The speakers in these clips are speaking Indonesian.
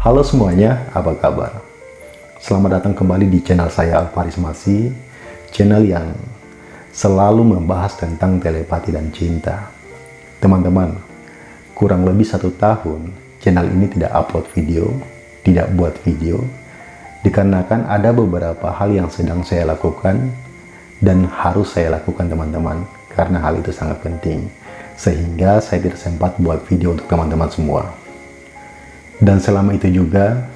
Halo semuanya, apa kabar? Selamat datang kembali di channel saya Alvaris Masi, channel yang selalu membahas tentang telepati dan cinta. Teman-teman, kurang lebih satu tahun channel ini tidak upload video, tidak buat video, dikarenakan ada beberapa hal yang sedang saya lakukan dan harus saya lakukan teman-teman, karena hal itu sangat penting, sehingga saya tidak sempat buat video untuk teman-teman semua. Dan selama itu juga,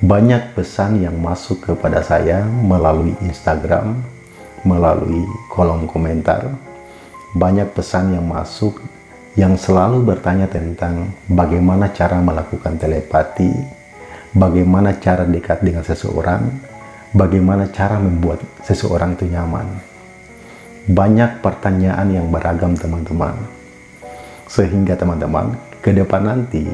banyak pesan yang masuk kepada saya melalui Instagram, melalui kolom komentar. Banyak pesan yang masuk yang selalu bertanya tentang bagaimana cara melakukan telepati, bagaimana cara dekat dengan seseorang, bagaimana cara membuat seseorang itu nyaman. Banyak pertanyaan yang beragam teman-teman. Sehingga teman-teman, ke depan nanti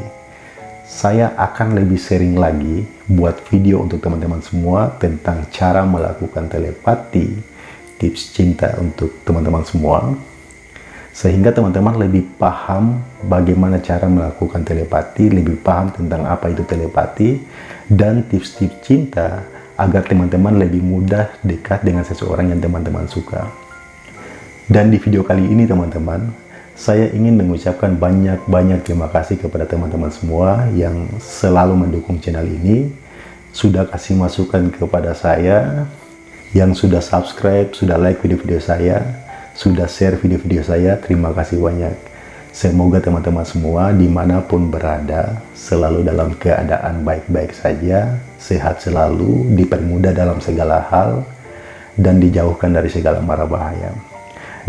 saya akan lebih sering lagi buat video untuk teman-teman semua tentang cara melakukan telepati, tips cinta untuk teman-teman semua, sehingga teman-teman lebih paham bagaimana cara melakukan telepati, lebih paham tentang apa itu telepati, dan tips-tips cinta agar teman-teman lebih mudah dekat dengan seseorang yang teman-teman suka. Dan di video kali ini teman-teman, saya ingin mengucapkan banyak-banyak terima kasih kepada teman-teman semua yang selalu mendukung channel ini, sudah kasih masukan kepada saya, yang sudah subscribe, sudah like video-video saya, sudah share video-video saya, terima kasih banyak. Semoga teman-teman semua di mana pun berada, selalu dalam keadaan baik-baik saja, sehat selalu, dipermudah dalam segala hal, dan dijauhkan dari segala mara bahaya.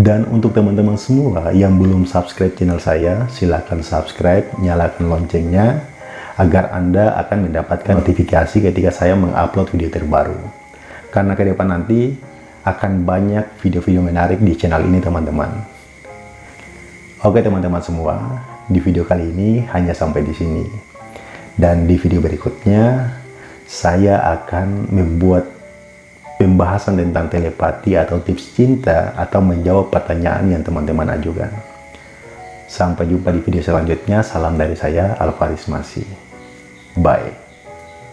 Dan untuk teman-teman semua yang belum subscribe channel saya, silahkan subscribe, nyalakan loncengnya, agar Anda akan mendapatkan notifikasi ketika saya mengupload video terbaru. Karena ke depan nanti akan banyak video-video menarik di channel ini teman-teman. Oke teman-teman semua, di video kali ini hanya sampai di sini. Dan di video berikutnya, saya akan membuat pembahasan tentang telepati atau tips cinta atau menjawab pertanyaan yang teman-teman ajukan. Sampai jumpa di video selanjutnya. Salam dari saya, Alvaris Masih. Bye.